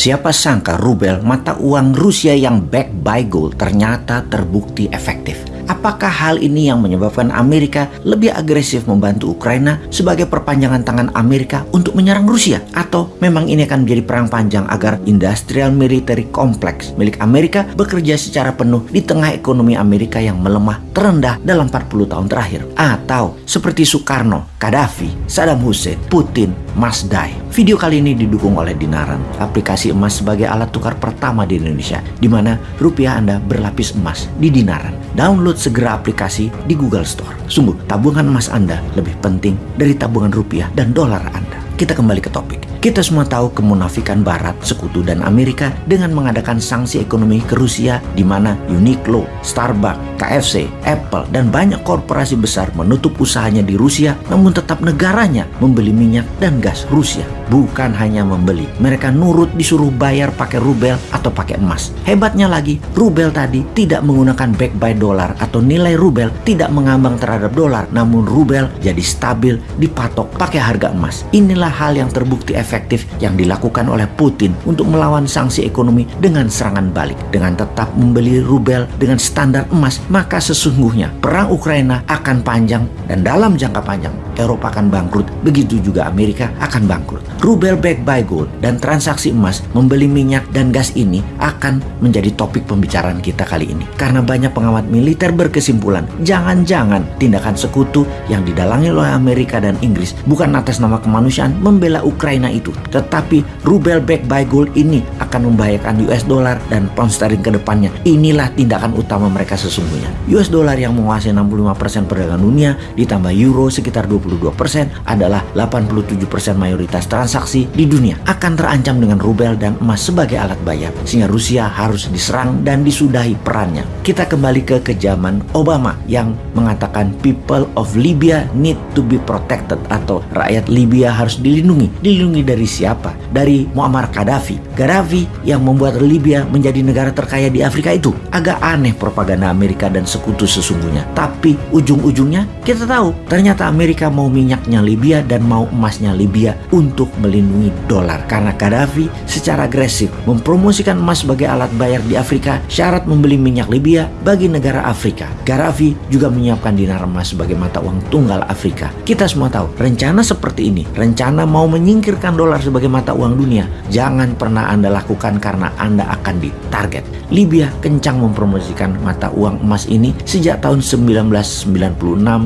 Siapa sangka rubel mata uang Rusia yang back by gold ternyata terbukti efektif. Apakah hal ini yang menyebabkan Amerika lebih agresif membantu Ukraina sebagai perpanjangan tangan Amerika untuk menyerang Rusia? Atau memang ini akan menjadi perang panjang agar industrial military complex milik Amerika bekerja secara penuh di tengah ekonomi Amerika yang melemah terendah dalam 40 tahun terakhir? Atau seperti Soekarno, Gaddafi, Saddam Hussein, Putin, Masdai. Video kali ini didukung oleh Dinaran, aplikasi emas sebagai alat tukar pertama di Indonesia, di mana rupiah Anda berlapis emas di Dinaran. Download segera aplikasi di Google Store. Sungguh, tabungan emas Anda lebih penting dari tabungan rupiah dan dolar Anda. Kita kembali ke topik. Kita semua tahu kemunafikan Barat, Sekutu, dan Amerika dengan mengadakan sanksi ekonomi ke Rusia di mana Uniqlo, Starbucks, KFC, Apple, dan banyak korporasi besar menutup usahanya di Rusia namun tetap negaranya membeli minyak dan gas Rusia. Bukan hanya membeli, mereka nurut disuruh bayar pakai rubel atau pakai emas. Hebatnya lagi, rubel tadi tidak menggunakan back by dolar atau nilai rubel tidak mengambang terhadap dolar, namun rubel jadi stabil dipatok pakai harga emas. Inilah hal yang terbukti efektif efektif yang dilakukan oleh Putin untuk melawan sanksi ekonomi dengan serangan balik. Dengan tetap membeli rubel dengan standar emas, maka sesungguhnya perang Ukraina akan panjang dan dalam jangka panjang Eropa akan bangkrut, begitu juga Amerika akan bangkrut. Rubel back by gold dan transaksi emas membeli minyak dan gas ini akan menjadi topik pembicaraan kita kali ini. Karena banyak pengamat militer berkesimpulan, jangan-jangan tindakan sekutu yang didalangi oleh Amerika dan Inggris bukan atas nama kemanusiaan membela Ukraina itu, tetapi rubel back by gold ini akan membahayakan US dollar dan pound sterling ke depannya. Inilah tindakan utama mereka sesungguhnya. US dollar yang menguasai 65% perdagangan dunia ditambah euro sekitar 22% adalah 87% mayoritas transaksi di dunia akan terancam dengan rubel dan emas sebagai alat bayar sehingga Rusia harus diserang dan disudahi perannya. Kita kembali ke kejaman Obama yang mengatakan people of Libya need to be protected atau rakyat Libya harus dilindungi. Dilindungi dari siapa? Dari Muammar Gaddafi. Gaddafi yang membuat Libya menjadi negara terkaya di Afrika itu. Agak aneh propaganda Amerika dan sekutu sesungguhnya. Tapi ujung-ujungnya kita tahu ternyata Amerika mau minyaknya Libya dan mau emasnya Libya untuk melindungi dolar. Karena Gaddafi secara agresif mempromosikan emas sebagai alat bayar di Afrika, syarat membeli minyak Libya bagi negara Afrika. Gaddafi juga menyiapkan dinar emas sebagai mata uang tunggal Afrika. Kita semua tahu, rencana seperti ini, rencana mau menyingkirkan dolar sebagai mata uang dunia, jangan pernah Anda lakukan karena Anda akan ditarget. Libya kencang mempromosikan mata uang emas ini sejak tahun 1996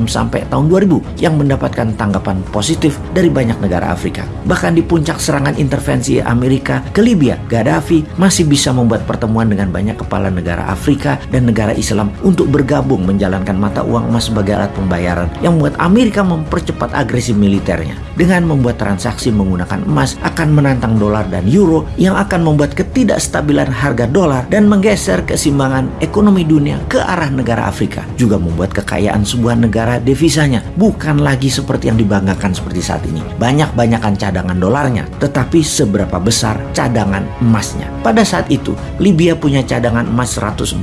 sampai tahun 2000 yang mendapatkan tanggapan positif dari banyak negara Afrika. Bahkan di puncak serangan intervensi Amerika ke Libya, Gaddafi masih bisa membuat pertemuan dengan banyak kepala negara Afrika dan negara Islam untuk bergabung menjalankan mata uang emas sebagai alat pembayaran yang membuat Amerika mempercepat agresi militernya. Dengan membuat transaksi menggunakan emas akan menantang dolar dan euro yang akan membuat ketidakstabilan harga dolar dan menggeser keseimbangan ekonomi dunia ke arah negara Afrika. Juga membuat kekayaan sebuah negara devisanya bukan lagi seperti yang dibanggakan seperti saat ini. Banyak-banyakan cadangan dolarnya, tetapi seberapa besar cadangan emasnya. Pada saat itu, Libya punya cadangan emas 144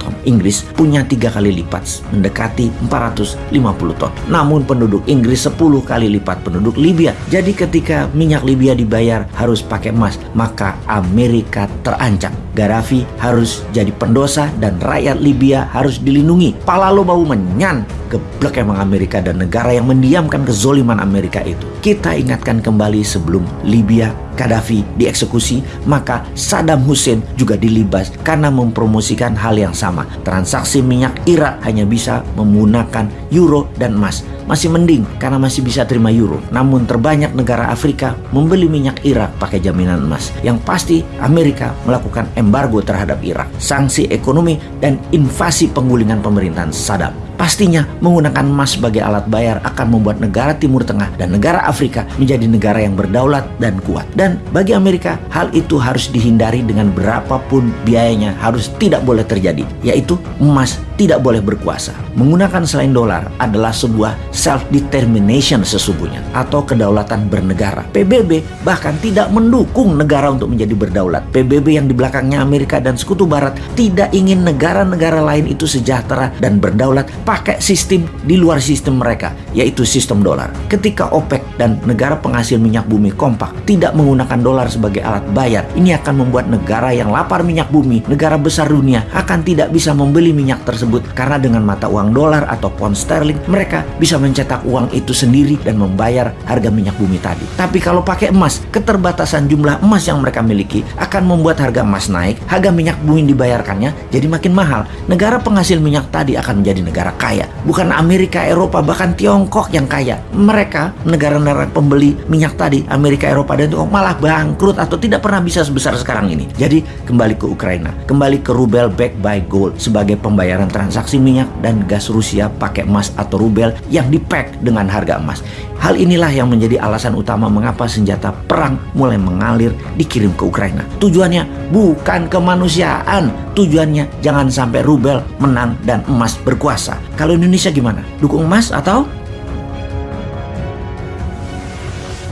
ton. Inggris punya tiga kali lipat, mendekati 450 ton. Namun penduduk Inggris 10 kali lipat penduduk Libya. Jadi ketika minyak Libya dibayar harus pakai emas, maka Amerika terancam. Gaddafi harus jadi pendosa dan rakyat Libya harus dilindungi. Pala lo bau menyan. Geblek emang Amerika dan negara yang mendiamkan kezoliman Amerika itu. Kita ingatkan kembali sebelum Libya Gaddafi dieksekusi, maka Saddam Hussein juga dilibas karena mempromosikan hal yang sama. Transaksi minyak Irak hanya bisa menggunakan euro dan emas. Masih mending karena masih bisa terima euro. Namun terbanyak negara Afrika membeli minyak Irak pakai jaminan emas. Yang pasti Amerika melakukan embargo terhadap Irak, sanksi ekonomi dan invasi penggulingan pemerintahan Saddam. Pastinya menggunakan emas sebagai alat bayar akan membuat negara Timur Tengah dan negara Afrika menjadi negara yang berdaulat dan kuat. Dan bagi Amerika, hal itu harus dihindari dengan berapapun biayanya harus tidak boleh terjadi, yaitu emas tidak boleh berkuasa. Menggunakan selain dolar adalah sebuah self-determination sesungguhnya atau kedaulatan bernegara. PBB bahkan tidak mendukung negara untuk menjadi berdaulat. PBB yang di belakangnya Amerika dan Sekutu Barat tidak ingin negara-negara lain itu sejahtera dan berdaulat pakai sistem di luar sistem mereka, yaitu sistem dolar. Ketika OPEC dan negara penghasil minyak bumi kompak tidak menggunakan dolar sebagai alat bayar, ini akan membuat negara yang lapar minyak bumi, negara besar dunia akan tidak bisa membeli minyak tersebut karena dengan mata uang dolar atau pound sterling mereka bisa mencetak uang itu sendiri dan membayar harga minyak bumi tadi. Tapi kalau pakai emas, keterbatasan jumlah emas yang mereka miliki akan membuat harga emas naik, harga minyak bumi dibayarkannya jadi makin mahal. Negara penghasil minyak tadi akan menjadi negara kaya, bukan Amerika, Eropa, bahkan Tiongkok yang kaya. Mereka negara-negara pembeli minyak tadi, Amerika, Eropa, dan Tiongkok malah bangkrut atau tidak pernah bisa sebesar sekarang ini. Jadi kembali ke Ukraina, kembali ke rubel back by gold sebagai pembayaran transaksi minyak dan gas Rusia pakai emas atau rubel yang dipack dengan harga emas. Hal inilah yang menjadi alasan utama mengapa senjata perang mulai mengalir dikirim ke Ukraina. Tujuannya bukan kemanusiaan, tujuannya jangan sampai rubel menang dan emas berkuasa. Kalau Indonesia gimana? Dukung emas atau